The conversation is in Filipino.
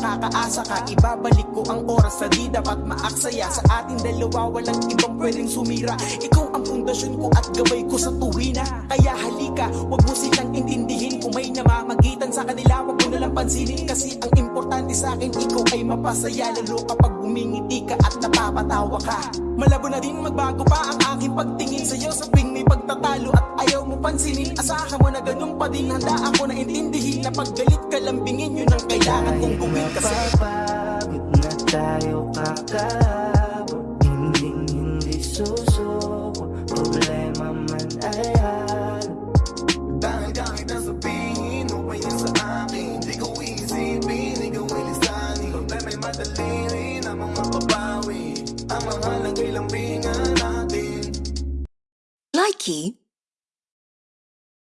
makakaasa ka Ibabalik ko ang oras. Sa di dapat maaksaya. Sa ating dalawa walang ibang pwedeng sumira. Ikaw ang pundasyon ko at gabay ko sa tuwina Kaya halika, wag mo silang intindihin. Kung may namamagitan sa kanila, wag mo nalang pansinin. Kasi ang importante sa akin, ikaw ay mapasaya. Lalo kapag umingiti ka at napapatawa ka. Malabo na din magbago pa ang aking pagtingin sa'yo. Sa tuwing may pagtatalo at ayaw mo pansinin. Asahan mo na ganun pa din. Handa ako na intindihin na paggalit ka lambingin Yun ang kailangan kong gawin. Kasi Napapagod na tayo kakabot. Hindi hindi susuko. Problema man ay hal. Dahil kahit nasabihin O pa yan sa akin. Di ko iisipin, di ko ilisanin Kung may madali rin. Ang mga Nike